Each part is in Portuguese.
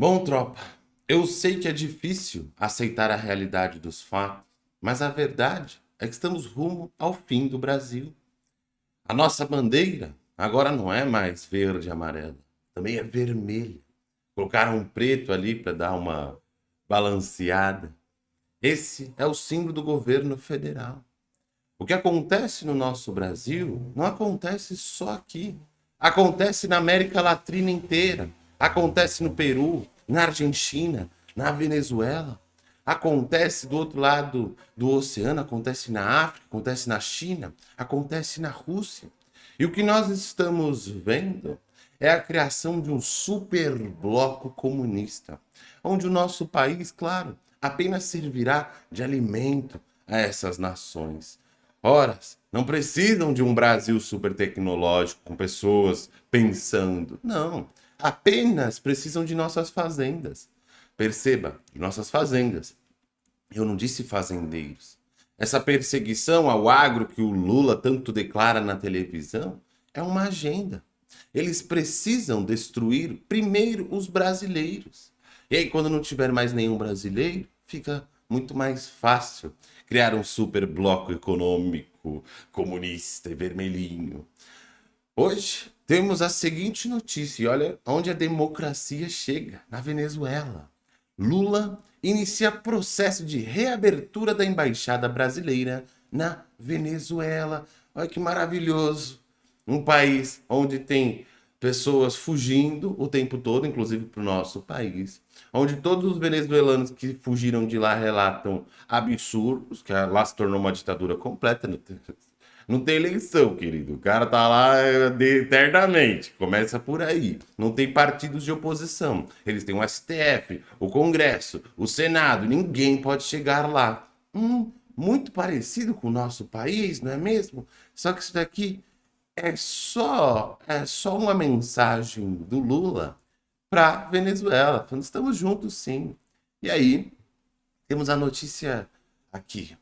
Bom, tropa, eu sei que é difícil aceitar a realidade dos fatos, mas a verdade é que estamos rumo ao fim do Brasil. A nossa bandeira agora não é mais verde e amarela, também é vermelha. Colocaram um preto ali para dar uma balanceada. Esse é o símbolo do governo federal. O que acontece no nosso Brasil não acontece só aqui. Acontece na América Latina inteira. Acontece no Peru, na Argentina, na Venezuela. Acontece do outro lado do oceano, acontece na África, acontece na China, acontece na Rússia. E o que nós estamos vendo é a criação de um super bloco comunista, onde o nosso país, claro, apenas servirá de alimento a essas nações. Ora, não precisam de um Brasil super tecnológico, com pessoas pensando. Não, apenas precisam de nossas fazendas. Perceba, de nossas fazendas. Eu não disse fazendeiros. Essa perseguição ao agro que o Lula tanto declara na televisão é uma agenda. Eles precisam destruir primeiro os brasileiros. E aí, quando não tiver mais nenhum brasileiro, fica muito mais fácil criar um super bloco econômico comunista e vermelhinho. Hoje temos a seguinte notícia, olha onde a democracia chega, na Venezuela. Lula inicia processo de reabertura da embaixada brasileira na Venezuela. Olha que maravilhoso. Um país onde tem pessoas fugindo o tempo todo, inclusive para o nosso país, onde todos os venezuelanos que fugiram de lá relatam absurdos, que lá se tornou uma ditadura completa, não tem, eleição, querido, o cara tá lá é, eternamente, começa por aí, não tem partidos de oposição, eles têm o STF, o Congresso, o Senado, ninguém pode chegar lá. Hum, muito parecido com o nosso país, não é mesmo? Só que isso daqui é só, é só uma mensagem do Lula para Venezuela, falando estamos juntos sim. E aí, temos a notícia aqui.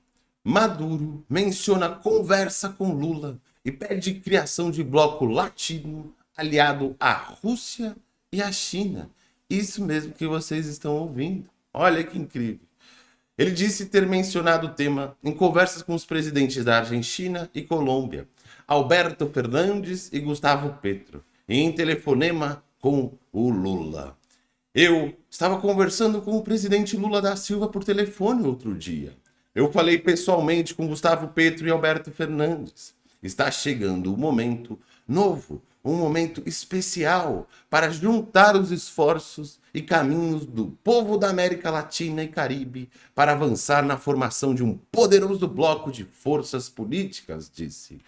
Maduro menciona conversa com Lula e pede criação de bloco latino aliado à Rússia e à China. Isso mesmo que vocês estão ouvindo. Olha que incrível. Ele disse ter mencionado o tema em conversas com os presidentes da Argentina e Colômbia, Alberto Fernandes e Gustavo Petro, e em telefonema com o Lula. Eu estava conversando com o presidente Lula da Silva por telefone outro dia. Eu falei pessoalmente com Gustavo Petro e Alberto Fernandes. Está chegando um momento novo, um momento especial para juntar os esforços e caminhos do povo da América Latina e Caribe para avançar na formação de um poderoso bloco de forças políticas, disse.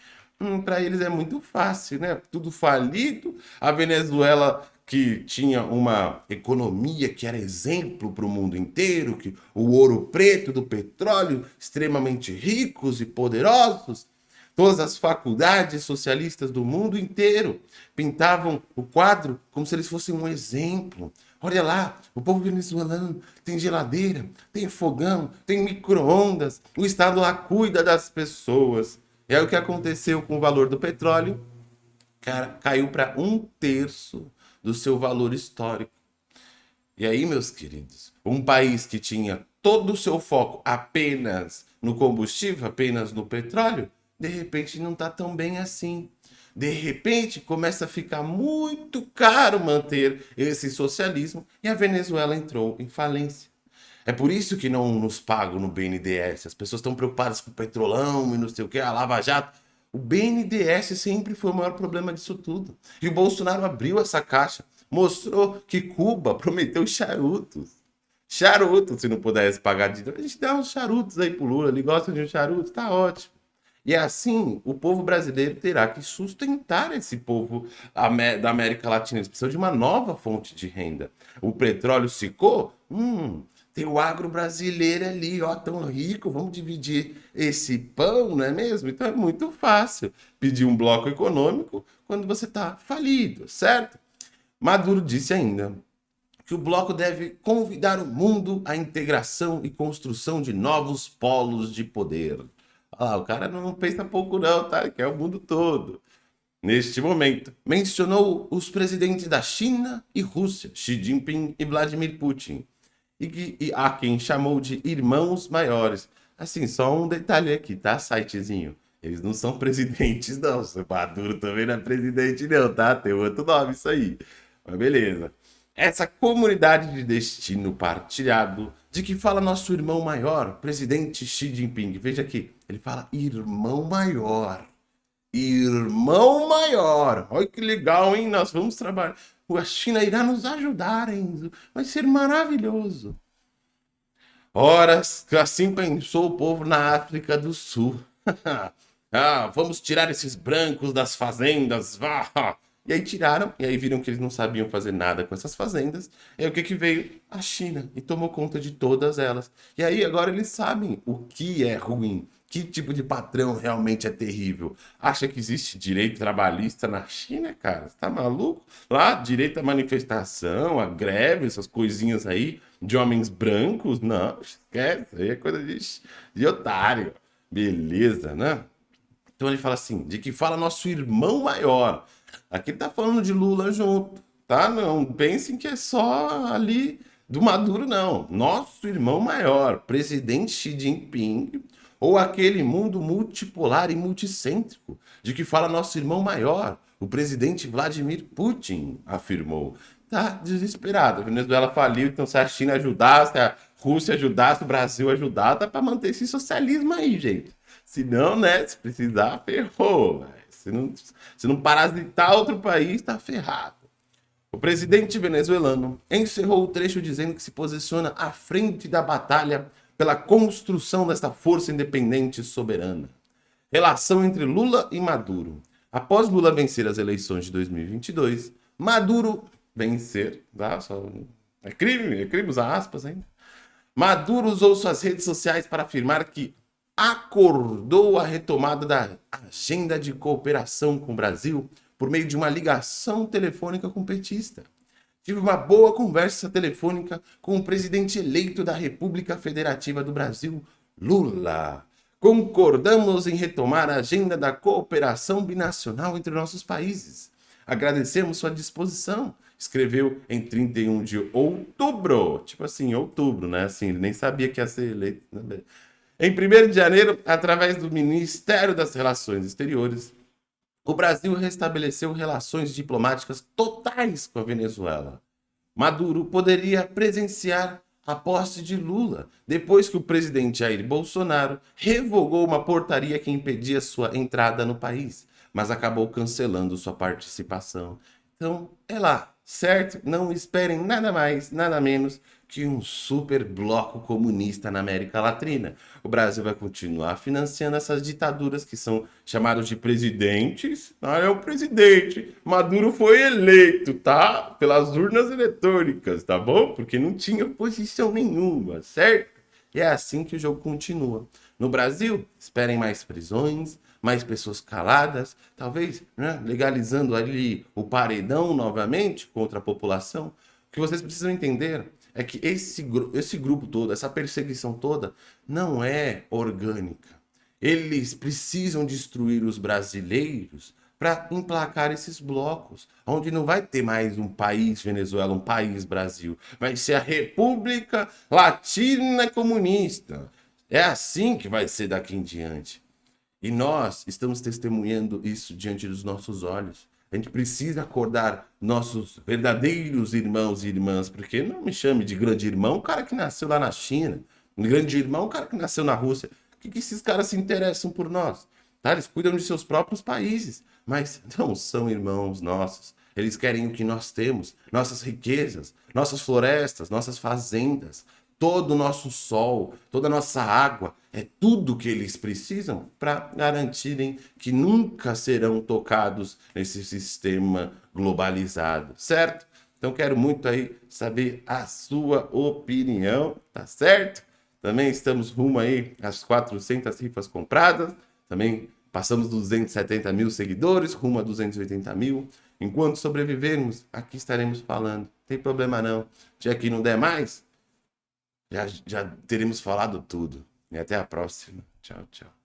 Hum, para eles é muito fácil, né? Tudo falido. A Venezuela que tinha uma economia que era exemplo para o mundo inteiro, que o ouro preto do petróleo, extremamente ricos e poderosos, todas as faculdades socialistas do mundo inteiro pintavam o quadro como se eles fossem um exemplo. Olha lá, o povo venezuelano tem geladeira, tem fogão, tem micro-ondas, o Estado lá cuida das pessoas. Aí o que aconteceu com o valor do petróleo? Cara, caiu para um terço do seu valor histórico. E aí, meus queridos, um país que tinha todo o seu foco apenas no combustível, apenas no petróleo, de repente não está tão bem assim. De repente começa a ficar muito caro manter esse socialismo e a Venezuela entrou em falência. É por isso que não nos pagam no BNDES. As pessoas estão preocupadas com o petrolão e não sei o que, a Lava Jato. O BNDES sempre foi o maior problema disso tudo. E o Bolsonaro abriu essa caixa, mostrou que Cuba prometeu charutos. Charutos, se não pudesse pagar de... A gente dá uns charutos aí pro Lula, ele gosta de um charuto, tá ótimo. E assim, o povo brasileiro terá que sustentar esse povo da América Latina. Eles precisam de uma nova fonte de renda. O petróleo secou? Hum, tem o agro brasileiro ali, ó, tão rico, vamos dividir esse pão, não é mesmo? Então é muito fácil pedir um bloco econômico quando você está falido, certo? Maduro disse ainda que o bloco deve convidar o mundo à integração e construção de novos polos de poder. Ah, o cara não pensa pouco não, tá? Ele quer o mundo todo. neste momento, mencionou os presidentes da China e Rússia, Xi Jinping e Vladimir Putin, e, que, e a quem chamou de irmãos maiores. Assim, só um detalhe aqui, tá, sitezinho? Eles não são presidentes, não. O Maduro também não é presidente, não, tá? Tem outro nome isso aí. Mas beleza. Essa comunidade de destino partilhado, de que fala nosso irmão maior, presidente Xi Jinping. Veja aqui, ele fala irmão maior. Irmão maior. Olha que legal, hein? Nós vamos trabalhar. A China irá nos ajudar, Enzo. Vai ser maravilhoso. Horas, assim pensou o povo na África do Sul. ah, vamos tirar esses brancos das fazendas. Ah. E aí tiraram, e aí viram que eles não sabiam fazer nada com essas fazendas. E aí o que que veio? A China, e tomou conta de todas elas. E aí agora eles sabem o que é ruim, que tipo de patrão realmente é terrível. Acha que existe direito trabalhista na China, cara? Você tá maluco? Lá, direito à manifestação, a greve, essas coisinhas aí de homens brancos? Não, esquece, aí é coisa de, de otário. Beleza, né? Então ele fala assim, de que fala nosso irmão maior. Aqui tá falando de Lula junto, tá? Não pensem que é só ali do Maduro, não. Nosso irmão maior, presidente Xi Jinping, ou aquele mundo multipolar e multicêntrico, de que fala nosso irmão maior, o presidente Vladimir Putin, afirmou. Tá desesperado. A Venezuela faliu, então se a China ajudasse, a Rússia ajudasse, o Brasil ajudasse, dá para manter esse socialismo aí, gente. Se não, né, se precisar, ferrou. Se não, se não parasitar outro país, tá ferrado. O presidente venezuelano encerrou o trecho dizendo que se posiciona à frente da batalha pela construção desta força independente e soberana. Relação entre Lula e Maduro. Após Lula vencer as eleições de 2022, Maduro vencer, tá? Só, é crime, é crime usar aspas ainda. Maduro usou suas redes sociais para afirmar que acordou a retomada da agenda de cooperação com o Brasil por meio de uma ligação telefônica com o petista. Tive uma boa conversa telefônica com o presidente eleito da República Federativa do Brasil, Lula. Concordamos em retomar a agenda da cooperação binacional entre nossos países. Agradecemos sua disposição, escreveu em 31 de outubro. Tipo assim, outubro, né? Assim, ele nem sabia que ia ser eleito. Né? Em 1 de janeiro, através do Ministério das Relações Exteriores, o Brasil restabeleceu relações diplomáticas totais com a Venezuela. Maduro poderia presenciar a posse de Lula, depois que o presidente Jair Bolsonaro revogou uma portaria que impedia sua entrada no país, mas acabou cancelando sua participação. Então, é lá, certo? Não esperem nada mais, nada menos que um super bloco comunista na América Latina. O Brasil vai continuar financiando essas ditaduras que são chamados de presidentes. Ah, é o presidente. Maduro foi eleito, tá? Pelas urnas eletrônicas, tá bom? Porque não tinha oposição nenhuma, certo? E é assim que o jogo continua. No Brasil, esperem mais prisões, mais pessoas caladas, talvez né, legalizando ali o paredão novamente contra a população. O que vocês precisam entender é que esse, esse grupo todo, essa perseguição toda, não é orgânica. Eles precisam destruir os brasileiros para emplacar esses blocos, onde não vai ter mais um país Venezuela, um país Brasil. Vai ser a República Latina Comunista. É assim que vai ser daqui em diante. E nós estamos testemunhando isso diante dos nossos olhos. A gente precisa acordar nossos verdadeiros irmãos e irmãs, porque não me chame de grande irmão o cara que nasceu lá na China, um grande irmão o cara que nasceu na Rússia. O que, que esses caras se interessam por nós? Tá? Eles cuidam de seus próprios países, mas não são irmãos nossos. Eles querem o que nós temos, nossas riquezas, nossas florestas, nossas fazendas, todo o nosso sol, toda a nossa água, é tudo que eles precisam para garantirem que nunca serão tocados nesse sistema globalizado, certo? Então quero muito aí saber a sua opinião, tá certo? Também estamos rumo aí às 400 rifas compradas, também passamos dos 270 mil seguidores, rumo a 280 mil. Enquanto sobrevivermos, aqui estaremos falando. Tem problema não. Já que não der mais, já, já teremos falado tudo. E até a próxima. Tchau, tchau.